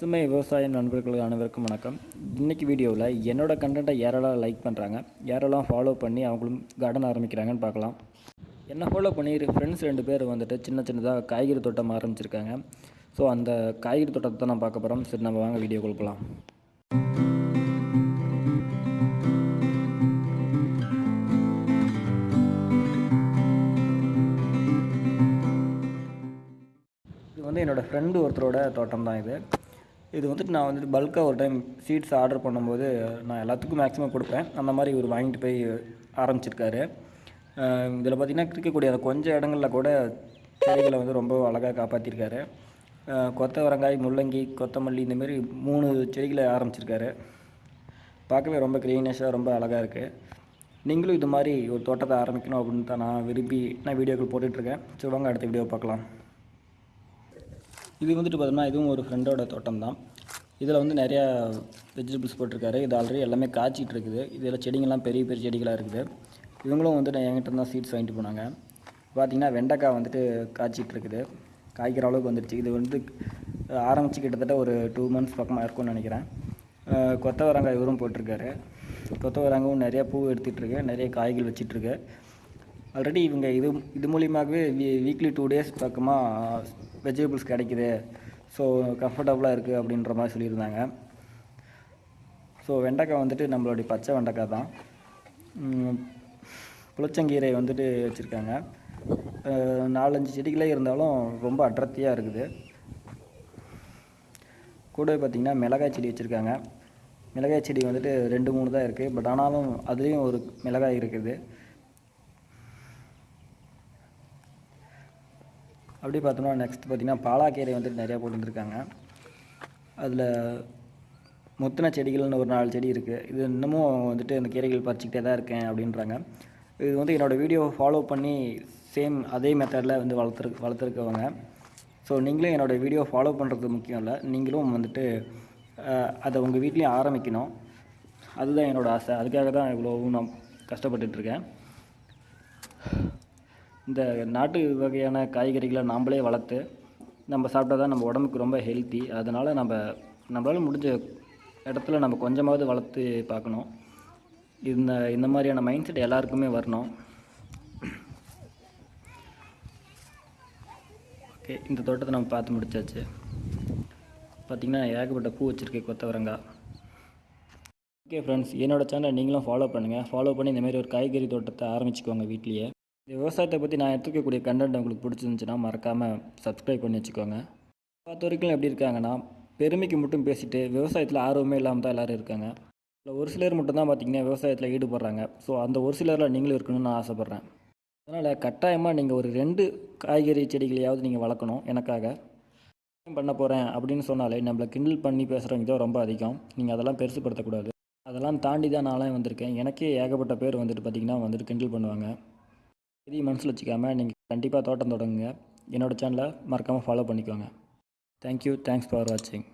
பசுமை விவசாய நண்பர்கள் அனைவருக்கும் வணக்கம். இன்றைக்கி வீடியோவில் என்னோட கண்டென்ட்டை யாரெல்லாம் லைக் பண்ணுறாங்க யாரெல்லாம் ஃபாலோ பண்ணி அவங்களும் கார்டன் ஆரம்பிக்கிறாங்கன்னு பார்க்கலாம். என்ன ஃபாலோ பண்ணி ஃப்ரெண்ட்ஸ் ரெண்டு பேர் வந்துட்டு சின்ன சின்னதாக காய்கறி தோட்டம் ஆரம்பிச்சிருக்காங்க. ஸோ அந்த காய்கறி தோட்டத்தை தான் நான் பார்க்க போகிறோம் சரி நம்ம வாங்க வீடியோ கொடுக்கலாம் இது வந்து என்னோடய ஃப்ரெண்டு ஒருத்தரோட தோட்டம் தான் இது. இது வந்துட்டு நான் வந்துட்டு பல்காக ஒரு டைம் சீட்ஸ் ஆர்டர் பண்ணும்போது நான் எல்லாத்துக்கும் மேக்ஸிமம் கொடுப்பேன். அந்த மாதிரி இவர் வாங்கிட்டு போய் ஆரம்பிச்சிருக்காரு. இதில் பார்த்திங்கன்னா இருக்கக்கூடிய அந்த கொஞ்சம் இடங்களில் கூட செடிகளை வந்து ரொம்ப அழகாக காப்பாற்றிருக்காரு கொத்தவரங்காய் முள்ளங்கி கொத்தமல்லி இந்தமாரி மூணு செடிகளை ஆரம்பிச்சிருக்காரு. பார்க்கவே ரொம்ப க்ரீனஸாக ரொம்ப அழகாக இருக்குது நீங்களும் இது மாதிரி ஒரு தோட்டத்தை ஆரம்பிக்கணும் அப்படின்னு தான் நான் விரும்பி நான் வீடியோக்கள் போட்டுட்ருக்கேன் ஸோ வாங்க அடுத்த வீடியோ பார்க்கலாம். இது வந்துட்டு பார்த்தோம்னா இதுவும் ஒரு ஃப்ரெண்டோட தோட்டம் தான் இதில் வந்து நிறையா வெஜிடபிள்ஸ் போட்டிருக்காரு. இது ஆல்ரெடி எல்லாமே காய்ச்சிட்டு இருக்குது. இதில் செடிங்கள்லாம் பெரிய பெரிய செடிகளாக இருக்குது. இவங்களும் வந்துட்டு என்கிட்ட தான் சீட்ஸ் வாங்கிட்டு போனாங்க. பார்த்திங்கன்னா வெண்டைக்காய் வந்துட்டு காய்ச்சிட்டு இருக்குது. காய்க்கிற அளவுக்கு வந்துடுச்சு இது வந்து ஆரம்பித்து கிட்டத்தட்ட ஒரு டூ மந்த்ஸ் பக்கமாக இருக்கும்னு நினைக்கிறேன். கொத்தவரங்காய் இவரும் போட்டிருக்காரு. கொத்தவரங்காயும் நிறையா பூ எடுத்துகிட்ருக்கு நிறைய காய்கள் வச்சிட்ருக்கு ஆல்ரெடி இவங்க இது இது மூலியமாகவே வீ வீக்லி டூ டேஸ் பக்கமாக வெஜிடபிள்ஸ் கிடைக்குது. ஸோ கம்ஃபர்டபுளாக இருக்குது அப்படின்ற மாதிரி சொல்லியிருந்தாங்க. ஸோ வெண்டைக்காய் வந்துட்டு நம்மளுடைய பச்சை வெண்டைக்காய் தான். புளிச்சங்கீரை வந்துட்டு வச்சுருக்காங்க. நாலஞ்சு செடிகளே இருந்தாலும் ரொம்ப அடர்த்தியாக இருக்குது. கூட பார்த்திங்கன்னா மிளகாய் செடி வச்சுருக்காங்க. மிளகாய் செடி வந்துட்டு ரெண்டு மூணு தான் இருக்குது பட் ஆனாலும் அதுலேயும் ஒரு மிளகாய் இருக்குது. அப்படி பார்த்தோம்னா நெக்ஸ்ட் பார்த்திங்கன்னா பாலாக்கீரை வந்துட்டு நிறையா போட்டுருந்துருக்காங்க. அதில் முத்தின செடிகள்னு ஒரு நாலு செடி இருக்குது இது இன்னமும் வந்துட்டு அந்த கீரைகள் பறிச்சிக்கிட்டே தான் இருக்கேன் அப்படின்றாங்க. இது வந்து என்னோடய வீடியோ ஃபாலோ பண்ணி சேம் அதே மெத்தடில் வந்து வளர்த்துரு வளர்த்துருக்கவங்க. ஸோ நீங்களும் என்னோடய வீடியோ ஃபாலோ பண்ணுறது முக்கியம் இல்லை. நீங்களும் வந்துட்டு அதை உங்கள் வீட்லேயும் ஆரம்பிக்கணும். அதுதான் என்னோடய ஆசை. அதுக்காக தான் இவ்வளோவும் நான் கஷ்டப்பட்டுட்ருக்கேன் இந்த நாட்டு வகையான காய்கறிகளை நாம்ளே வளர்த்து நம்ம சாப்பிட்டா தான் நம்ம உடம்புக்கு ரொம்ப ஹெல்த்தி அதனால் நம்ம நம்மளால் முடிஞ்ச இடத்துல நம்ம கொஞ்சமாவது வளர்த்து பார்க்கணும். இந்த இந்த மாதிரியான மைண்ட் செட் எல்லாருக்குமே வரணும். ஓகே இந்த தோட்டத்தை நம்ம பார்த்து முடிச்சாச்சு. பார்த்திங்கன்னா ஏகப்பட்ட பூ வச்சுருக்கேன் கொத்தவரங்காய் ஓகே ஃப்ரெண்ட்ஸ் என்னோடய சேனலை நீங்களும் ஃபாலோ பண்ணுங்கள் ஃபாலோ பண்ணி இந்தமாரி ஒரு காய்கறி தோட்டத்தை ஆரம்பிச்சுக்கோங்க வீட்லேயே. இந்த விவசாயத்தை பற்றி நான் எடுத்துக்கக்கூடிய கண்டென்ட் உங்களுக்கு பிடிச்சிருந்துச்சுன்னா மறக்காமல் சப்ஸ்கிரைப் பண்ணி வச்சுக்கோங்க. பார்த்த வரைக்கும் எப்படி இருக்காங்கன்னா பெருமைக்கு மட்டும் பேசிட்டு விவசாயத்தில் ஆர்வமே இல்லாமல் தான் எல்லோரும் இருக்காங்க. இல்லை ஒரு சிலர் மட்டும்தான் பார்த்திங்கன்னா விவசாயத்தில் ஈடுபடுறாங்க. ஸோ அந்த ஒரு சிலரில் நீங்களும் இருக்கணும்னு நான் ஆசைப்பட்றேன். அதனால் கட்டாயமாக நீங்கள் ஒரு ரெண்டு காய்கறி செடிகளையாவது நீங்கள் வளர்க்கணும் எனக்காக. பண்ண போகிறேன் அப்படின்னு சொன்னாலே நம்மளை கிண்டில் பண்ணி பேசுகிறவங்க தான் ரொம்ப அதிகம். நீங்கள் அதெல்லாம் பெருசுப்படுத்தக்கூடாது அதெல்லாம் தாண்டி தான் நானே வந்திருக்கேன். எனக்கே ஏகப்பட்ட பேர் வந்துட்டு பார்த்திங்கன்னா வந்துட்டு கிண்டில் பண்ணுவாங்க. இதையும் மனசில் வச்சுக்காமல் நீங்கள் கண்டிப்பாக தோட்டம் தொடங்குங்க. என்னோடய சேனலை மறக்காமல் ஃபாலோ பண்ணிக்கோங்க. தேங்க்யூ தேங்க்ஸ் ஃபார் வாட்சிங்